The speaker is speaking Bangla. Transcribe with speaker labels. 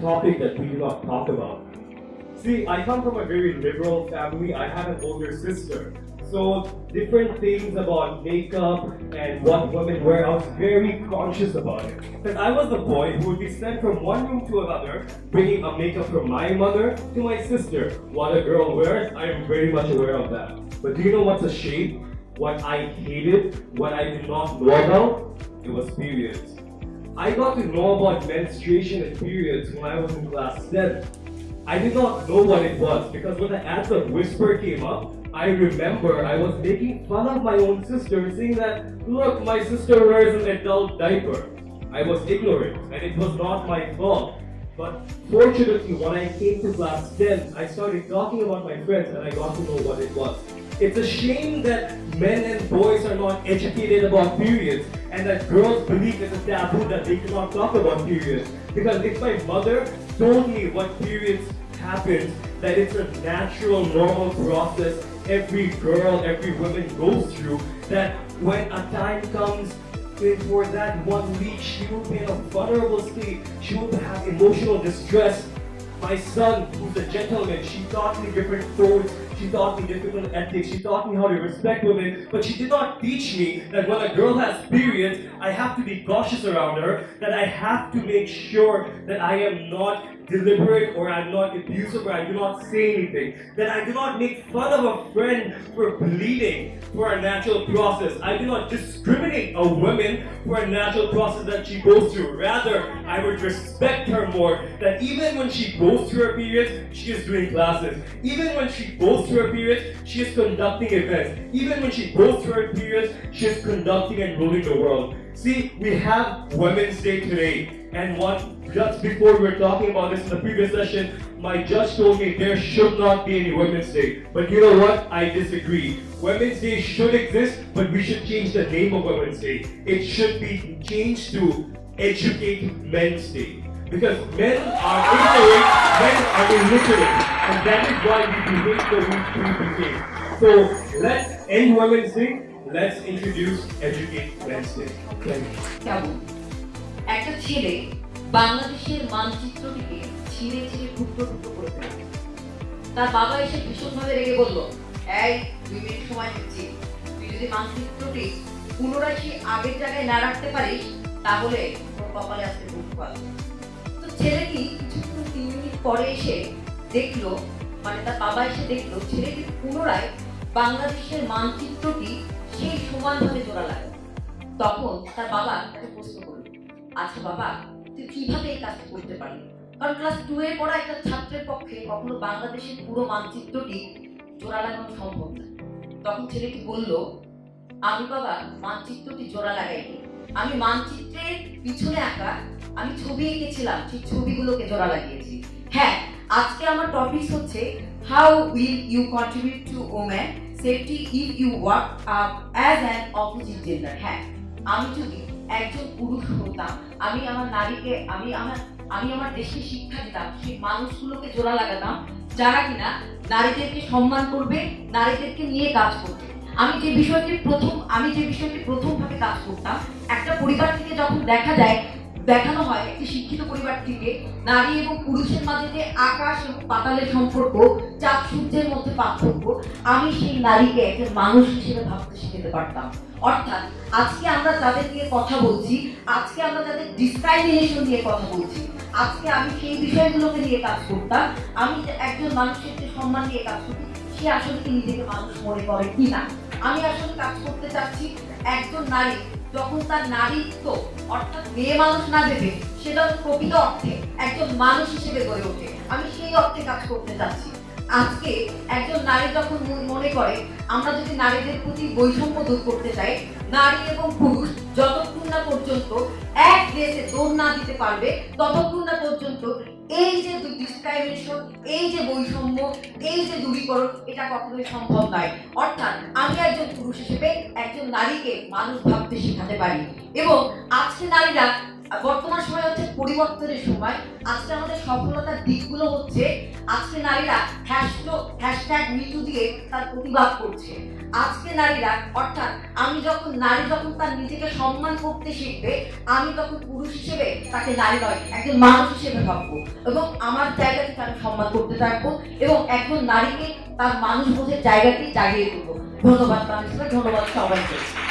Speaker 1: topic that we do not talk about. See, I come from a very liberal family. I have an older sister. So different things about makeup and what women wear, I was very conscious about it. Because I was the boy who would be sent from one room to another, bringing a makeup from my mother to my sister. What a girl wears, I am very much aware of that. But do you know what's a shame? What I hated, what I did not know about, it was periods. I got to know about menstruation and periods when I was in class 10. I did not know what it was because when the of Whisper came up, I remember I was making fun of my own sister, saying that, look, my sister wears an adult diaper. I was ignorant and it was not my fault. But fortunately, when I came to class 10, I started talking about my friends and I got to know what it was. It's a shame that men and boys are not educated about periods and that girls believe it's a taboo that they cannot talk about periods. Because if my mother told me what periods happens, that it's a natural, normal process every girl, every woman goes through, that when a time comes for that one week, she will be in a vulnerable state, she will have emotional distress. My son, who's a gentleman, she taught me different codes, she taught me different ethics, she taught me how to respect women, but she did not teach me that when a girl has periods, I have to be cautious around her, that I have to make sure that I am not deliberate or I'm not abusive or I do not say anything. That I do not make fun of a friend for bleeding for a natural process. I do not discriminate a woman for a natural process that she goes through. Rather, I would respect her more that even when she goes through her period, she is doing classes. Even when she goes through her period, she is conducting events. Even when she goes through her period, she is conducting and ruling the world. See, we have Women's Day today, and one just before we were talking about this in the previous session, my judge told me there should not be any Women's Day. But you know what? I disagree. Women's Day should exist, but we should change the name of Women's Day. It should be changed to Educate Men's Day. Because men are ignorant, men are illiterate, and that is why we behave the way we behave. So let's end Women's Day, let's introduce Educate Men's Day. Thank you.
Speaker 2: বাংলাদেশের মানচিত্রটিকে ছিঁড়ে ছিঁড়ে টুকরো টুকরো করে ফেলে তার বাবা এসে ভীষণভাবে রেগে বলল এই দুই মিনিট সময় দিচ্ছি তুই যদি মানচিত্রটি পুনরায় সেই আগের জায়গায় না রাখতে পারিস তাহলে তোর কপালে আসতে দুঃখ তো ছেলেটি কিছুক্ষণ তিন মিনিট পরে এসে দেখল মানে তার বাবা এসে দেখল, ছেলেটি পুনরায় বাংলাদেশের মানচিত্রটি সেই সমানভাবে জোড়া লাগালো। তখন তার বাবা তাকে প্রশ্ন করল আচ্ছা বাবা, তুই কীভাবে এই কাজটা করতে পারলি? কারণ ক্লাস টু এ পড়া একটা ছাত্রের পক্ষে কখনো বাংলাদেশের পুরো মানচিত্রটি জোড়া লাগানো সম্ভব না। তখন ছেলেটি বলল, আমি বাবা, মানচিত্রটি জোড়া লাগাইনি। আমি মানচিত্রের পিছনে আঁকা, আমি ছবি এঁকেছিলাম সেই ছবিগুলোকে জোড়া লাগিয়েছি। হ্যাঁ আজকে আমার টপিক হচ্ছে how will you contribute to woman safety if you work up as an opposite gender হ্যাঁ আমি যদি একজন পুরুষ হতাম, আমি আমার নারীকে, আমি আমার আমি আমার দেশকে শিক্ষা দিতাম, সেই মানুষগুলোকে জোড়া লাগাতাম, যারা কিনা নারীদেরকে সম্মান করবে, নারীদেরকে নিয়ে কাজ করবে। আমি যে বিষয়টি প্রথম, আমি যে বিষয়টি প্রথম ভাবে কাজ করতাম, একটা পরিবার থেকে যখন দেখা যায়, দেখানো হয় একটি শিক্ষিত পরিবার থেকে নারী এবং পুরুষের মাঝে যে আকাশ এবং পাতালের সম্পর্ক, চাঁদ সূর্যের মধ্যে পার্থক্য, আমি সেই নারীকে একজন মানুষ হিসেবে ভাবতে শিখাতে পারতাম। অর্থাৎ, আজকে আমরা তাদের নিয়ে কথা বলছি, আজকে আমরা যাদের ডিসক্রাইমিনেশন নিয়ে কথা বলছি। আজকে আমি সেই বিষয়গুলোকে নিয়ে কাজ করতাম। আমি একজন মানুষের যে সম্মান নিয়ে কাজ করছি সে আসলে কি নিজেকে মানুষ মনে করে কি না আমি আসলে কাজ করতে চাচ্ছি একজন নারী। যখন তার নারীত্ব অর্থাৎ মেয়ে মানুষ না ভেবে সেটা প্রকৃত অর্থে একজন মানুষ হিসেবে গড়ে ওঠে। আমি সেই অর্থে কাজ করতে চাচ্ছি। আজকে একজন নারী যখন মনে করে, আমরা যদি নারীদের প্রতি বৈষম্য দূর করতে চাই, নারী এবং পুরুষ যতক্ষণ না পর্যন্ত এক দেশে দৌড় না দিতে পারবে ততক্ষণ না পর্যন্ত এই যে ডিসক্রাইমিনেশন এই যে বৈষম্য, এই যে দূরীকরণ, এটা কখনোই সম্ভব নয়। অর্থাৎ আমি একজন পুরুষ হিসেবে একজন নারীকে মানুষ ভাবতে শেখাতে পারি। এবং আজকে নারীরা, বর্তমান সময় হচ্ছে পরিবর্তনের সময়, আজকে আমাদের সফলতার দিকগুলো হচ্ছে, আজকে নারীরা হ্যাশট্যাগ মিটু দিয়ে তার প্রতিবাদ করছে। আজকে নারীরা, অর্থাৎ আমি যখন, নারী যখন তার নিজেকে সম্মান করতে শিখবে, আমি তখন পুরুষ হিসেবে তাকে নারী নয় একজন মানুষ হিসেবে ভাববো। এবং আমার জায়গা তাকে সম্মান করতে থাকব এবং একজন নারীকে তার মানুষ বোধের জায়গাটি জাগিয়ে তুলবো। ধন্যবাদ তার ধন্যবাদ সবাইকে।